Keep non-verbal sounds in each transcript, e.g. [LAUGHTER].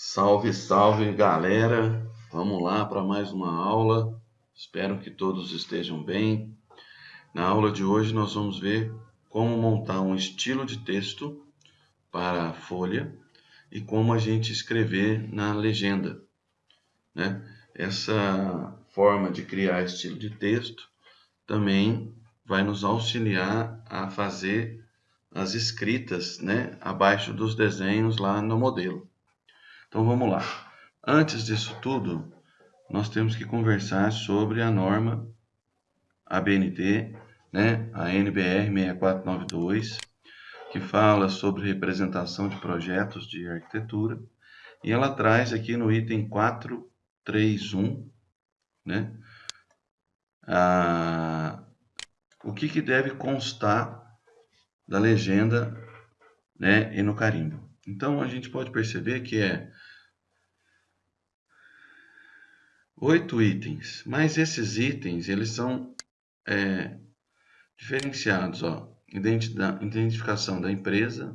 Salve, salve galera! Vamos lá para mais uma aula. Espero que todos estejam bem. Na aula de hoje nós vamos ver como montar um estilo de texto para a folha e como a gente escrever na legenda. Né? Essa forma de criar estilo de texto também vai nos auxiliar a fazer as escritas né, abaixo dos desenhos lá no modelo. Então vamos lá. Antes disso tudo, nós temos que conversar sobre a norma ABNT, né, a NBR 6492, que fala sobre representação de projetos de arquitetura, e ela traz aqui no item 431, né, o que, que deve constar da legenda né, e no carimbo. Então, a gente pode perceber que é oito itens, mas esses itens, eles são é, diferenciados, ó, identificação da empresa,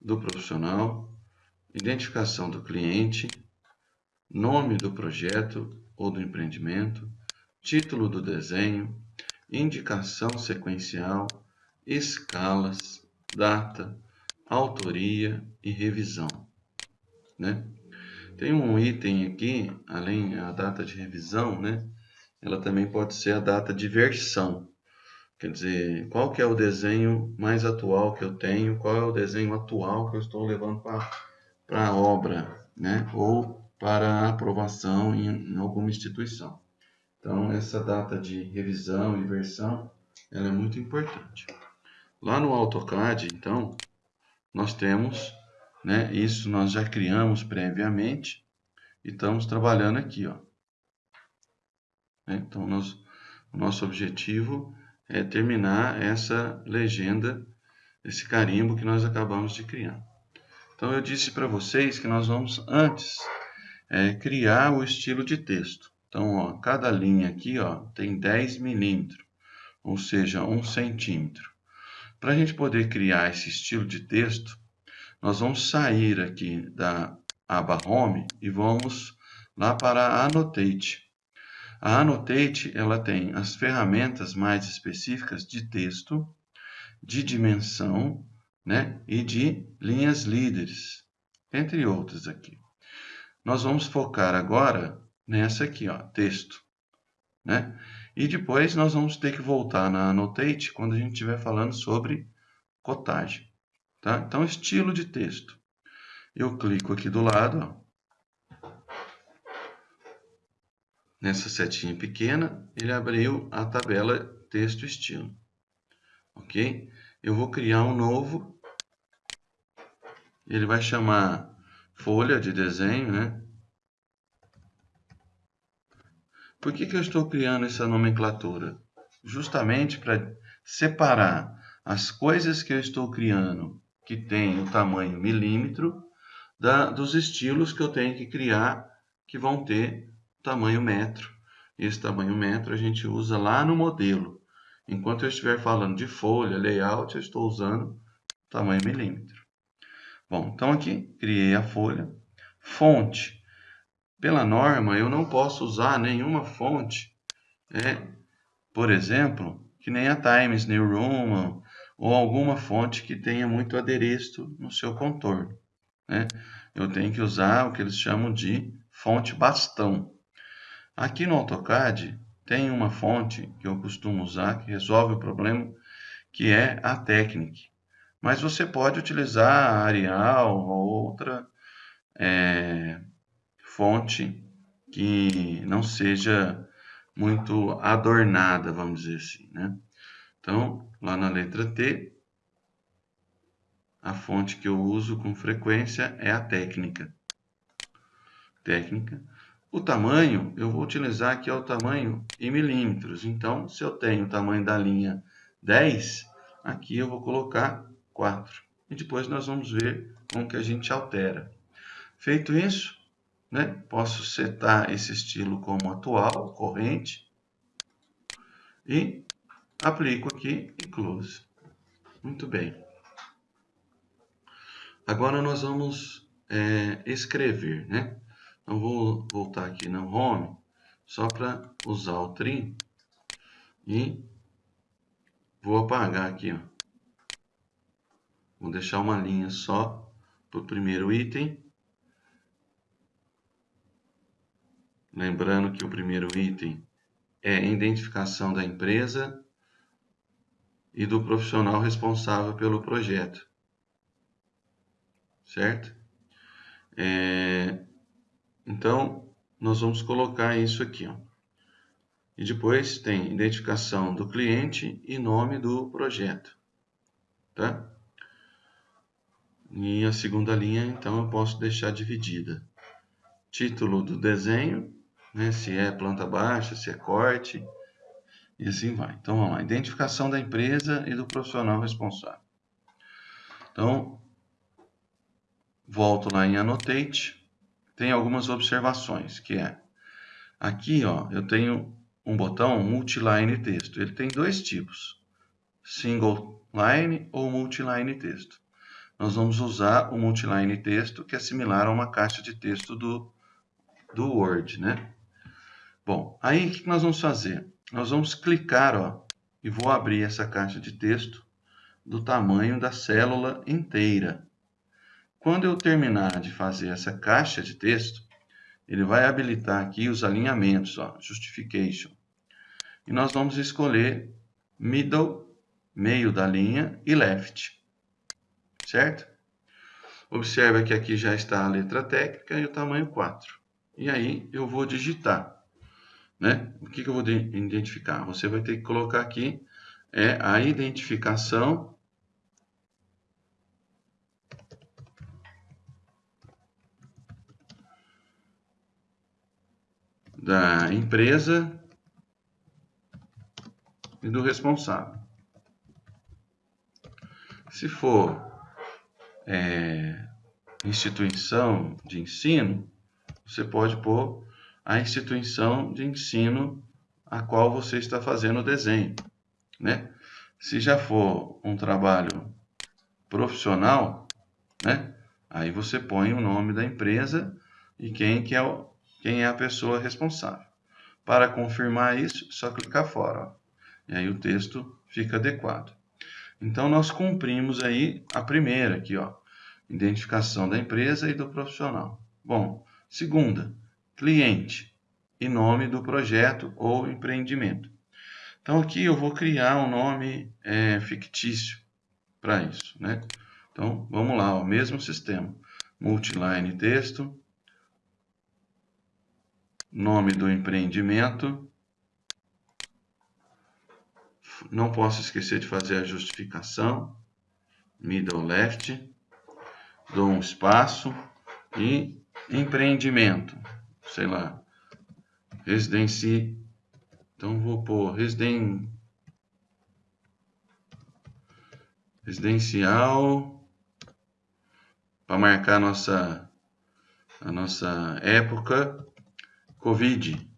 do profissional, identificação do cliente, nome do projeto ou do empreendimento, título do desenho, indicação sequencial, escalas, data, autoria e revisão. Né? Tem um item aqui, além da data de revisão, né? ela também pode ser a data de versão. Quer dizer, qual que é o desenho mais atual que eu tenho, qual é o desenho atual que eu estou levando para a obra, né? ou para aprovação em, em alguma instituição. Então, essa data de revisão e versão ela é muito importante. Lá no AutoCAD, então, nós temos, né, isso nós já criamos previamente e estamos trabalhando aqui, ó. Né, então, nós, nosso objetivo é terminar essa legenda, esse carimbo que nós acabamos de criar. Então, eu disse para vocês que nós vamos, antes, é, criar o estilo de texto. Então, ó, cada linha aqui ó, tem 10 milímetros, ou seja, 1 centímetro. Para a gente poder criar esse estilo de texto, nós vamos sair aqui da aba Home e vamos lá para a Annotate. A Annotate ela tem as ferramentas mais específicas de texto, de dimensão né, e de linhas líderes, entre outras aqui. Nós vamos focar agora nessa aqui, ó, texto. Né? E depois nós vamos ter que voltar na Annotate quando a gente estiver falando sobre cotagem. Tá? Então, estilo de texto. Eu clico aqui do lado, ó, nessa setinha pequena, ele abriu a tabela texto estilo. Ok? Eu vou criar um novo, ele vai chamar folha de desenho, né? Por que, que eu estou criando essa nomenclatura? Justamente para separar as coisas que eu estou criando que tem o tamanho milímetro da, dos estilos que eu tenho que criar que vão ter tamanho metro. Esse tamanho metro a gente usa lá no modelo. Enquanto eu estiver falando de folha, layout, eu estou usando tamanho milímetro. Bom, então aqui criei a folha. Fonte. Pela norma, eu não posso usar nenhuma fonte, é, por exemplo, que nem a Times New Roman ou alguma fonte que tenha muito adereço no seu contorno. Né? Eu tenho que usar o que eles chamam de fonte bastão. Aqui no AutoCAD tem uma fonte que eu costumo usar que resolve o problema, que é a Technic. Mas você pode utilizar a Arial ou outra é, fonte que não seja muito adornada, vamos dizer assim, né? Então, lá na letra T, a fonte que eu uso com frequência é a técnica. Técnica. O tamanho, eu vou utilizar aqui é o tamanho em milímetros. Então, se eu tenho o tamanho da linha 10, aqui eu vou colocar 4. E depois nós vamos ver como que a gente altera. Feito isso, né? Posso setar esse estilo como atual, corrente, e aplico aqui em close. Muito bem. Agora nós vamos é, escrever, né? Então, vou voltar aqui no Home, só para usar o trim e vou apagar aqui, ó. Vou deixar uma linha só para o primeiro item. Lembrando que o primeiro item é identificação da empresa e do profissional responsável pelo projeto. Certo? É, então, nós vamos colocar isso aqui. Ó. E depois tem identificação do cliente e nome do projeto. Tá? E a segunda linha, então, eu posso deixar dividida. Título do desenho, né, se é planta baixa, se é corte, e assim vai. Então, vamos lá. Identificação da empresa e do profissional responsável. Então, volto lá em Annotate. Tem algumas observações, que é... Aqui, ó, eu tenho um botão Multiline Texto. Ele tem dois tipos. Single Line ou Multiline Texto. Nós vamos usar o Multiline Texto, que é similar a uma caixa de texto do, do Word, né? Bom, aí o que nós vamos fazer? nós vamos clicar, ó, e vou abrir essa caixa de texto do tamanho da célula inteira. Quando eu terminar de fazer essa caixa de texto, ele vai habilitar aqui os alinhamentos, ó, Justification. E nós vamos escolher Middle, meio da linha, e Left. Certo? Observa que aqui já está a letra técnica e o tamanho 4. E aí eu vou digitar. Né? O que, que eu vou identificar? Você vai ter que colocar aqui é a identificação da empresa e do responsável. Se for é, instituição de ensino, você pode pôr a instituição de ensino a qual você está fazendo o desenho, né? Se já for um trabalho profissional, né? Aí você põe o nome da empresa e quem, que é, o, quem é a pessoa responsável. Para confirmar isso, só clicar fora. Ó. E aí o texto fica adequado. Então, nós cumprimos aí a primeira aqui, ó. Identificação da empresa e do profissional. Bom, segunda, cliente e nome do projeto ou empreendimento. Então aqui eu vou criar um nome é, fictício para isso, né? Então vamos lá, o mesmo sistema, multiline texto, nome do empreendimento, não posso esquecer de fazer a justificação, middle left, dou um espaço. E empreendimento sei lá, residenci, então vou pôr residen, residencial, para marcar a nossa, a nossa época, Covid,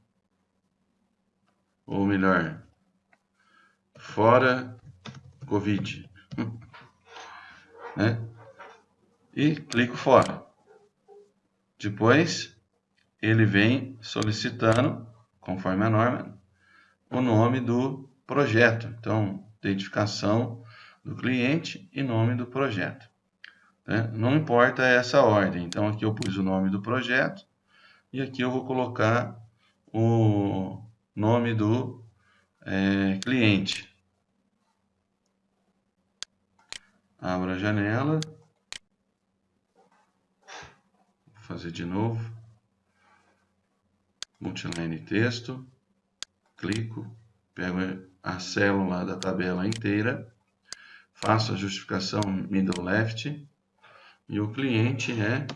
ou melhor, fora Covid, [LAUGHS] né? E clico fora. Depois, ele vem solicitando, conforme a norma, o nome do projeto. Então, identificação do cliente e nome do projeto. Né? Não importa essa ordem. Então, aqui eu pus o nome do projeto e aqui eu vou colocar o nome do é, cliente. Abra a janela. Vou fazer de novo multiline texto, clico, pego a célula da tabela inteira, faço a justificação middle left e o cliente é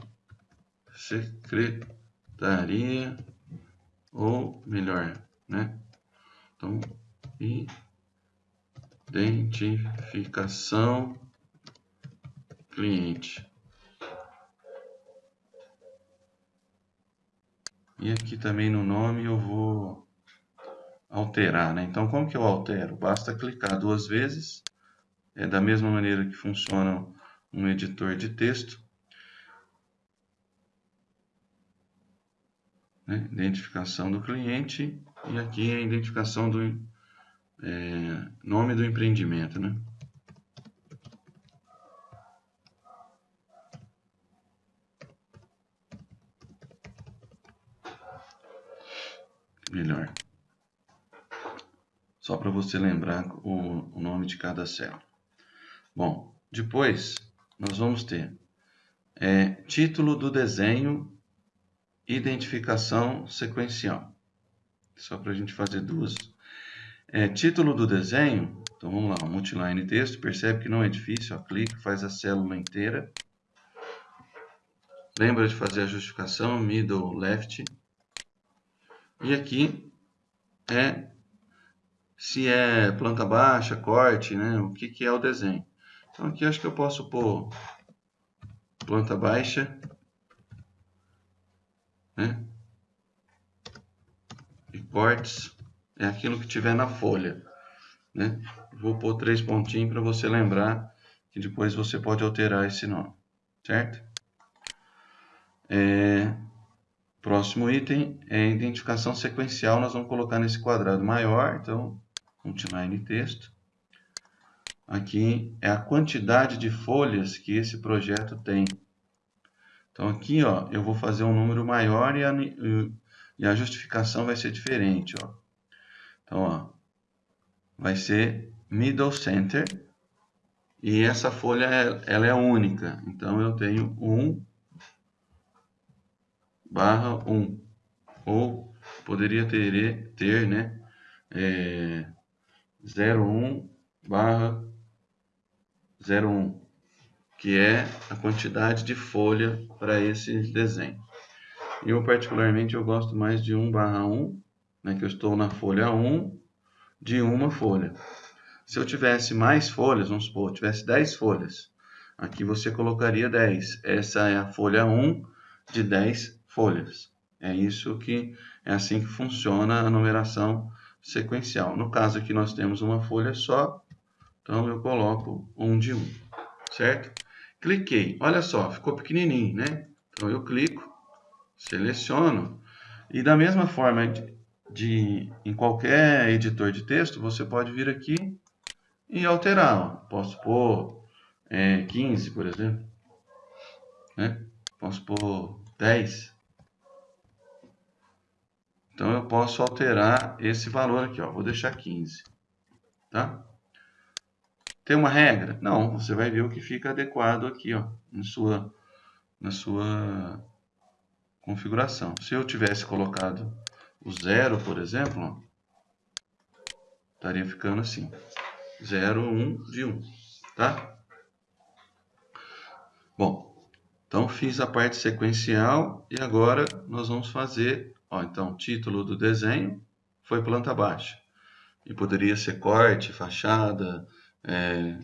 secretaria ou melhor, né? Então, identificação cliente. E aqui também no nome eu vou alterar, né? Então, como que eu altero? Basta clicar duas vezes. É da mesma maneira que funciona um editor de texto. Né? Identificação do cliente e aqui é a identificação do é, nome do empreendimento, né? Melhor. Só para você lembrar o, o nome de cada célula. Bom, depois nós vamos ter é, título do desenho, identificação sequencial. Só para a gente fazer duas. É, título do desenho, então vamos lá, multiline texto, percebe que não é difícil, ó, clica, faz a célula inteira. Lembra de fazer a justificação, middle, left. E aqui é se é planta baixa, corte, né? O que, que é o desenho. Então aqui acho que eu posso pôr planta baixa, né? E cortes é aquilo que tiver na folha, né? Vou pôr três pontinhos para você lembrar que depois você pode alterar esse nome, certo? É, próximo item é identificação sequencial, nós vamos colocar nesse quadrado maior, então, multiline texto. Aqui é a quantidade de folhas que esse projeto tem. Então aqui ó, eu vou fazer um número maior e a, e a justificação vai ser diferente. Ó. Então ó, vai ser middle center e essa folha ela é única. Então eu tenho 1 barra 1. Ou poderia ter, ter né, é, 01 barra 01, que é a quantidade de folha para esse desenho. Eu, particularmente, eu gosto mais de 1 barra 1, né, que eu estou na folha 1 de uma folha. Se eu tivesse mais folhas, vamos supor, eu tivesse 10 folhas, aqui você colocaria 10. Essa é a folha 1 de 10 folhas. É isso que é assim que funciona a numeração sequencial. No caso aqui nós temos uma folha só, então eu coloco um de um, certo? Cliquei, olha só, ficou pequenininho, né? Então eu clico, seleciono e da mesma forma de, de em qualquer editor de texto, você pode vir aqui e alterar. Ó. Posso pôr é, 15, por exemplo, né? Posso pôr 10. Então eu posso alterar esse valor aqui, ó. Vou deixar 15, tá? Tem uma regra? Não, você vai ver o que fica adequado aqui, ó, na sua, na sua configuração. Se eu tivesse colocado o zero, por exemplo, ó, estaria ficando assim, 0, 1 um, de 1, um, tá? Bom, então fiz a parte sequencial e agora nós vamos fazer, ó, então, título do desenho foi planta baixa. E poderia ser corte, fachada, é,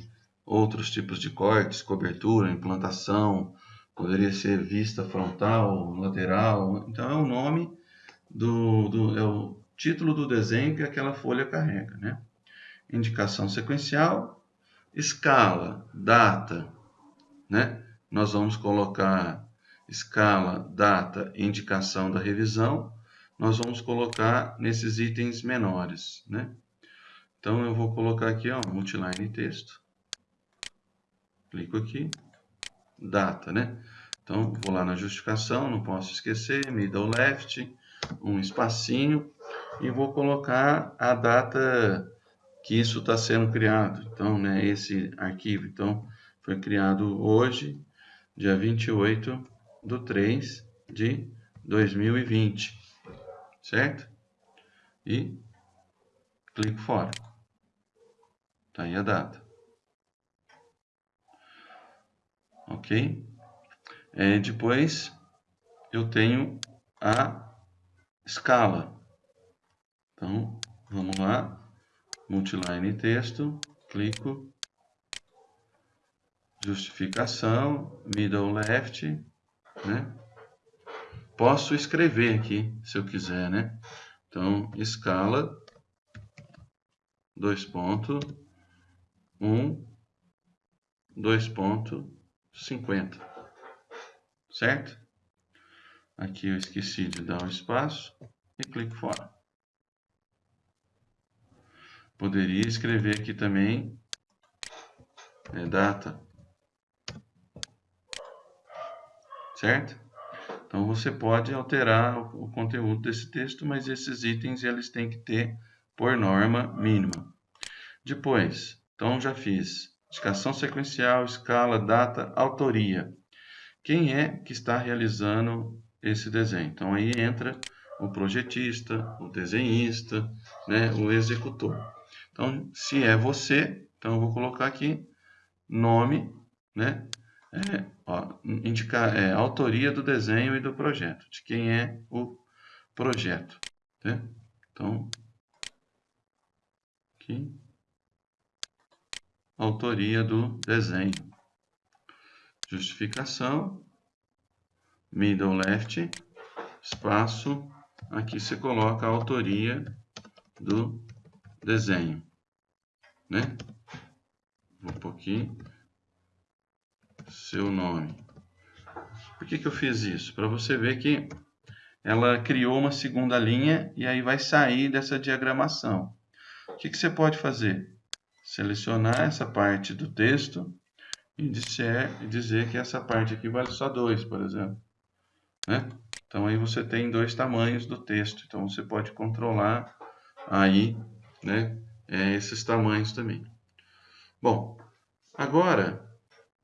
outros tipos de cortes, cobertura, implantação, poderia ser vista frontal, lateral. Então é o nome do, do é o título do desenho que aquela folha carrega, né? Indicação sequencial, escala, data, né? Nós vamos colocar escala, data, indicação da revisão. Nós vamos colocar nesses itens menores, né? Então, eu vou colocar aqui, ó, multiline texto. Clico aqui. Data, né? Então, vou lá na justificação, não posso esquecer, middle left, um espacinho, e vou colocar a data que isso está sendo criado. Então, né, esse arquivo, então, foi criado hoje, dia 28 de 3 de 2020, certo? E clico fora. Tá aí a data. Ok? É, depois, eu tenho a escala. Então, vamos lá. Multiline texto, clico. Justificação, middle left, né? Posso escrever aqui, se eu quiser, né? Então, escala, dois pontos, 1, 2.50, certo? Aqui eu esqueci de dar um espaço e clico fora. Poderia escrever aqui também é, data. Certo? Então você pode alterar o, o conteúdo desse texto, mas esses itens eles têm que ter por norma mínima. Depois, então já fiz indicação sequencial, escala, data, autoria. Quem é que está realizando esse desenho? Então aí entra o projetista, o desenhista, né, o executor. Então, se é você, então eu vou colocar aqui nome, né, é, ó, indicar é, autoria do desenho e do projeto, de quem é o projeto. Né? Então, aqui, autoria do desenho. Justificação, middle left, espaço, aqui você coloca a autoria do desenho, né? Vou pôr aqui seu nome. Por que, que eu fiz isso? Para você ver que ela criou uma segunda linha e aí vai sair dessa diagramação. O que, que você pode fazer? Selecionar essa parte do texto e dizer, dizer que essa parte aqui vale só 2, por exemplo. Né? Então aí você tem dois tamanhos do texto. Então você pode controlar aí né, é, esses tamanhos também. Bom, agora,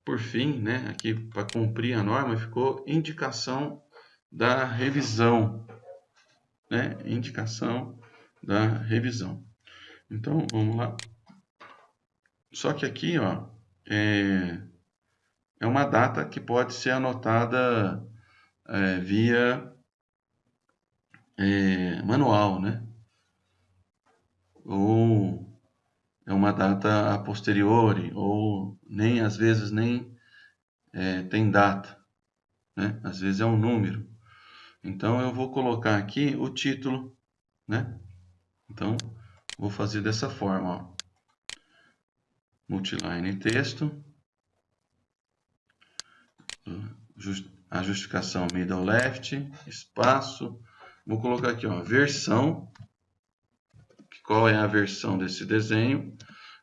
por fim, né, aqui para cumprir a norma, ficou indicação da revisão. Né, indicação da revisão. Então, vamos lá. Só que aqui, ó, é, é uma data que pode ser anotada é, via é, manual, né? Ou é uma data a posteriori, ou nem às vezes nem é, tem data, né? Às vezes é um número. Então eu vou colocar aqui o título, né? Então vou fazer dessa forma, ó. Multiline texto, a justificação middle left, espaço, vou colocar aqui, ó, versão, qual é a versão desse desenho,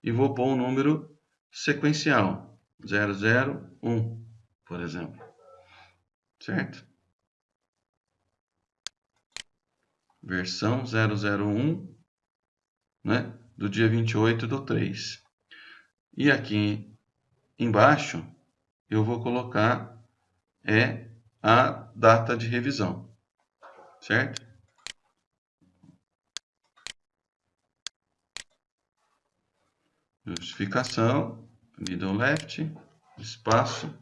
e vou pôr um número sequencial, 001, por exemplo, certo? Versão 001, né, do dia 28 do 3. E aqui embaixo, eu vou colocar é a data de revisão, certo? Justificação, middle left, espaço,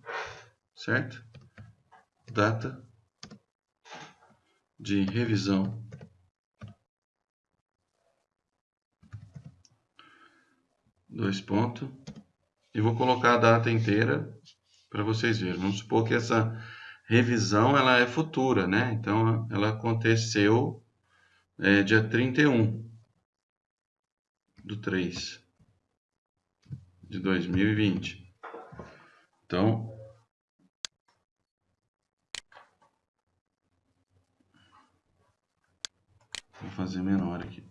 certo? Data de revisão. Dois pontos. E vou colocar a data inteira para vocês verem. Vamos supor que essa revisão ela é futura, né? Então, ela aconteceu é, dia 31 do 3 de 2020. Então, vou fazer menor aqui.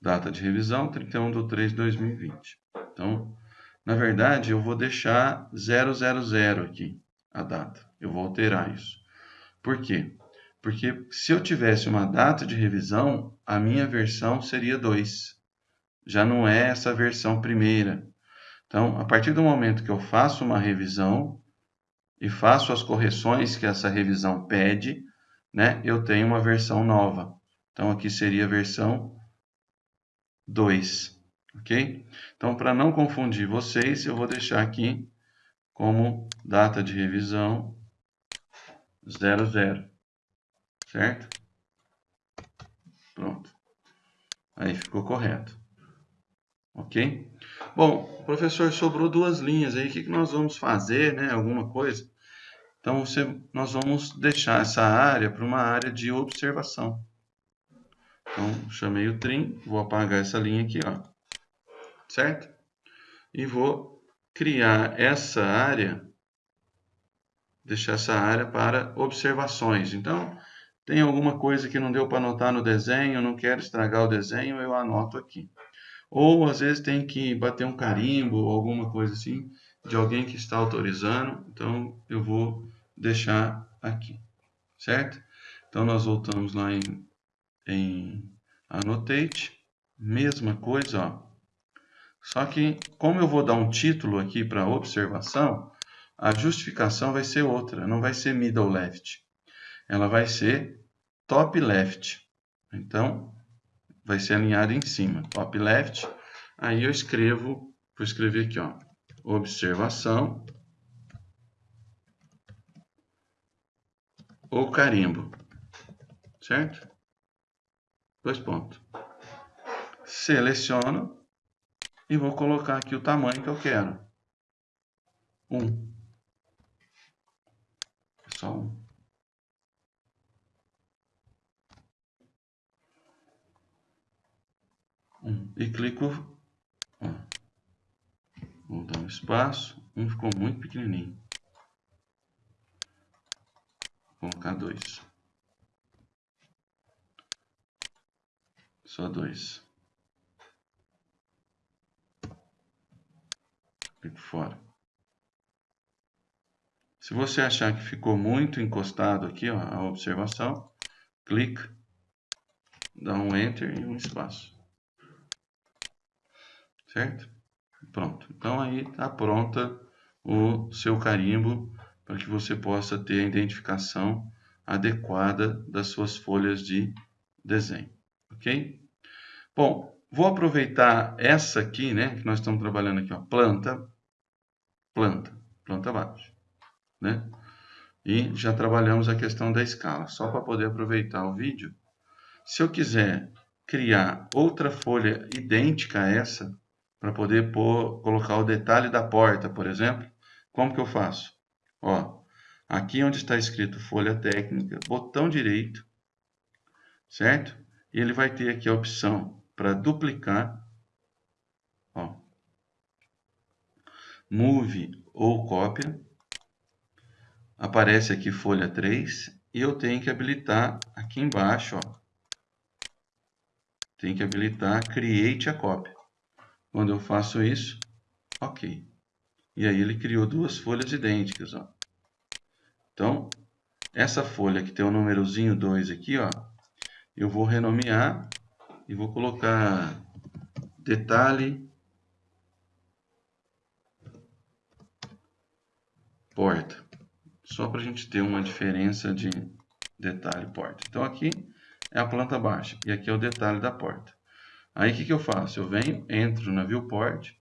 Data de revisão, 31 de 3 de 2020. Então, na verdade, eu vou deixar 000 aqui, a data. Eu vou alterar isso. Por quê? Porque se eu tivesse uma data de revisão, a minha versão seria 2. Já não é essa versão primeira. Então, a partir do momento que eu faço uma revisão e faço as correções que essa revisão pede, né, eu tenho uma versão nova. Então, aqui seria a versão 2 ok? Então, para não confundir vocês, eu vou deixar aqui como data de revisão 00, certo? Pronto. Aí ficou correto. Ok? Bom, professor, sobrou duas linhas aí. O que, nós vamos fazer, né? Alguma coisa? Então, você, nós vamos deixar essa área para uma área de observação. Então, chamei o trim, vou apagar essa linha aqui, ó certo? E vou criar essa área deixar essa área para observações. Então, tem alguma coisa que não deu para anotar no desenho, não quero estragar o desenho, eu anoto aqui. Ou às vezes tem que bater um carimbo ou alguma coisa assim de alguém que está autorizando, então eu vou deixar aqui, certo? Então nós voltamos lá em, em Annotate, mesma coisa, ó. Só que como eu vou dar um título aqui para observação, a justificação vai ser outra, não vai ser middle left. Ela vai ser top left. Então, vai ser alinhado em cima, top left. Aí eu escrevo, vou escrever aqui, ó, observação ou carimbo, certo? Dois pontos. Seleciono e vou colocar aqui o tamanho que eu quero. Um. Só um. E clico. Vou dar um espaço. Um ficou muito pequenininho. Vou colocar dois. Só dois. Clico fora. Se você achar que ficou muito encostado aqui, ó, a observação, clica, dá um Enter e um espaço. Certo? Pronto. Então aí está pronta o seu carimbo para que você possa ter a identificação adequada das suas folhas de desenho. Ok? Bom, vou aproveitar essa aqui, né, que nós estamos trabalhando aqui, ó, planta, planta, planta baixa né? E já trabalhamos a questão da escala, só para poder aproveitar o vídeo. Se eu quiser criar outra folha idêntica a essa, para poder pôr, colocar o detalhe da porta, por exemplo, como que eu faço? Ó, aqui onde está escrito folha técnica, botão direito, certo? E ele vai ter aqui a opção para duplicar, ó, move ou cópia, aparece aqui folha 3 e eu tenho que habilitar aqui embaixo, ó. Tem que habilitar Create a cópia. Quando eu faço isso, ok. E aí ele criou duas folhas idênticas, ó. Então, essa folha que tem o númerozinho 2 aqui, ó, eu vou renomear e vou colocar detalhe porta só para a gente ter uma diferença de detalhe porta. Então aqui é a planta baixa e aqui é o detalhe da porta. Aí o que, que eu faço? Eu venho, entro na viewport,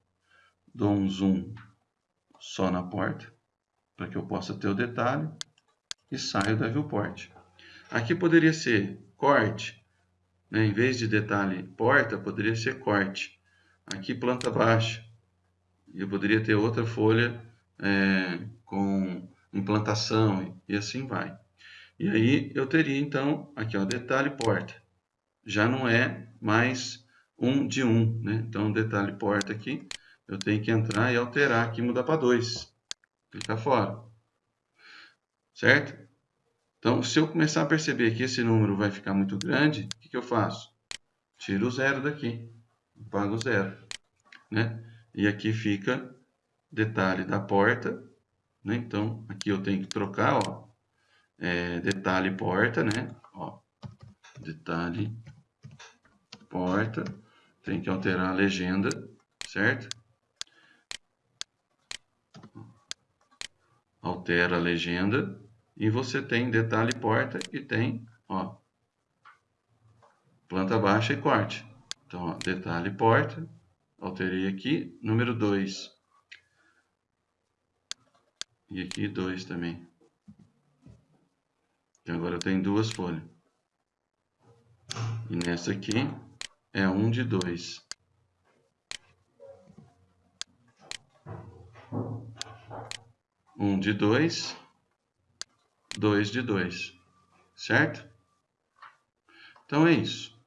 dou um zoom só na porta, para que eu possa ter o detalhe, e saio da viewport. Aqui poderia ser corte, né? em vez de detalhe porta, poderia ser corte. Aqui planta baixa, eu poderia ter outra folha é, com implantação e assim vai. E aí eu teria então, aqui ó, detalhe porta. Já não é mais um de um, né? Então detalhe porta aqui, eu tenho que entrar e alterar aqui, mudar para 2. Clicar fora. Certo? Então, se eu começar a perceber que esse número vai ficar muito grande, o que, que eu faço? Tiro o zero daqui, pago zero. Né? E aqui fica detalhe da porta né? Então, aqui eu tenho que trocar, ó, é, detalhe porta, né? Ó, detalhe porta, tem que alterar a legenda, certo? Altera a legenda e você tem detalhe porta e tem, ó, planta baixa e corte. Então, ó, detalhe porta, alterei aqui, número 2. E aqui dois também. Então agora eu tenho duas folhas. E nessa aqui é um de dois. Um de dois, dois de dois, certo? Então é isso.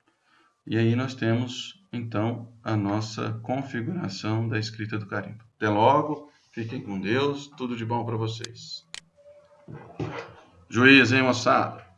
E aí nós temos, então, a nossa configuração da escrita do carimbo. Até logo! Fiquem com Deus, tudo de bom para vocês. Juiz, hein, moçada?